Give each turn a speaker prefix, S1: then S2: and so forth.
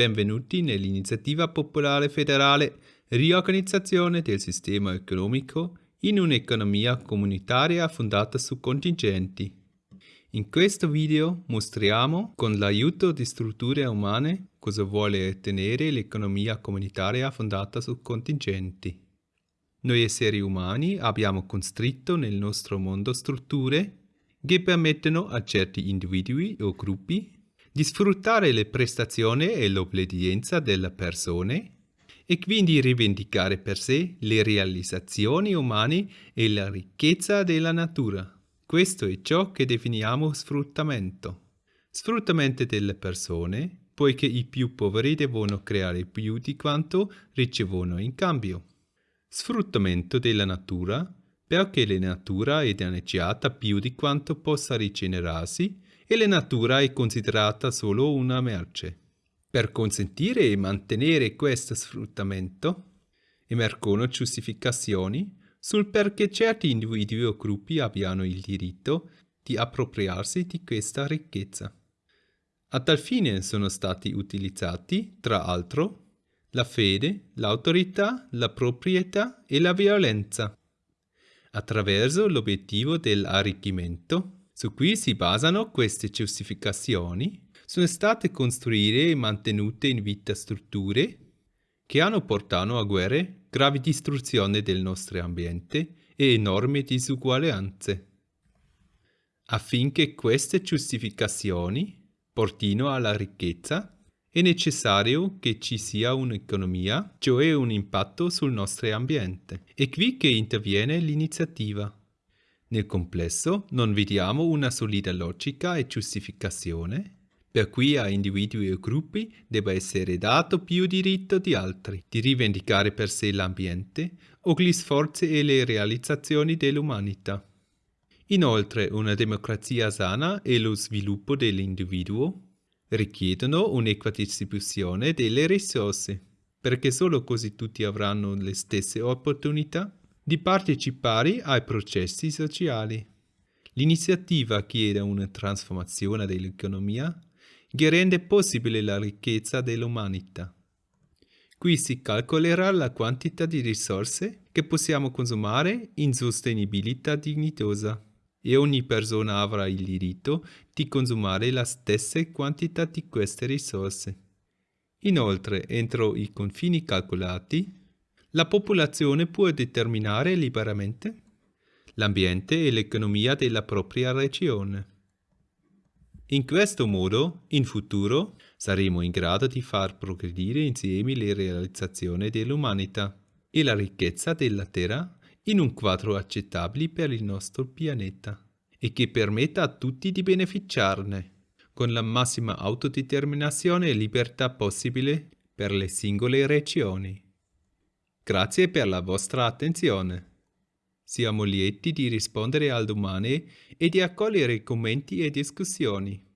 S1: benvenuti nell'iniziativa popolare federale Riorganizzazione del sistema economico in un'economia comunitaria fondata su contingenti. In questo video mostriamo, con l'aiuto di strutture umane, cosa vuole ottenere l'economia comunitaria fondata su contingenti. Noi esseri umani abbiamo costretto nel nostro mondo strutture che permettono a certi individui o gruppi di sfruttare le prestazioni e l'obbedienza delle persone e quindi rivendicare per sé le realizzazioni umane e la ricchezza della natura. Questo è ciò che definiamo sfruttamento. Sfruttamento delle persone, poiché i più poveri devono creare più di quanto ricevono in cambio. Sfruttamento della natura, perché la natura è danneggiata più di quanto possa rigenerarsi e la natura è considerata solo una merce. Per consentire e mantenere questo sfruttamento, emergono giustificazioni sul perché certi individui o gruppi abbiano il diritto di appropriarsi di questa ricchezza. A tal fine sono stati utilizzati, tra l'altro, la fede, l'autorità, la proprietà e la violenza. Attraverso l'obiettivo dell'arricchimento, su cui si basano queste giustificazioni sono state costruite e mantenute in vita strutture che hanno portato a guerre, gravi distruzioni del nostro ambiente e enormi disuguaglianze. Affinché queste giustificazioni portino alla ricchezza, è necessario che ci sia un'economia, cioè un impatto sul nostro ambiente. È qui che interviene l'iniziativa. Nel complesso non vediamo una solida logica e giustificazione per cui a individui o gruppi debba essere dato più diritto di altri di rivendicare per sé l'ambiente o gli sforzi e le realizzazioni dell'umanità. Inoltre una democrazia sana e lo sviluppo dell'individuo richiedono un'equa distribuzione delle risorse, perché solo così tutti avranno le stesse opportunità di partecipare ai processi sociali. L'iniziativa chiede una trasformazione dell'economia che rende possibile la ricchezza dell'umanità. Qui si calcolerà la quantità di risorse che possiamo consumare in sostenibilità dignitosa e ogni persona avrà il diritto di consumare la stessa quantità di queste risorse. Inoltre, entro i confini calcolati, la popolazione può determinare liberamente l'ambiente e l'economia della propria regione. In questo modo, in futuro, saremo in grado di far progredire insieme le realizzazioni dell'umanità e la ricchezza della Terra in un quadro accettabile per il nostro pianeta e che permetta a tutti di beneficiarne, con la massima autodeterminazione e libertà possibile per le singole regioni. Grazie per la vostra attenzione. Siamo lieti di rispondere al domande e di accogliere commenti e discussioni.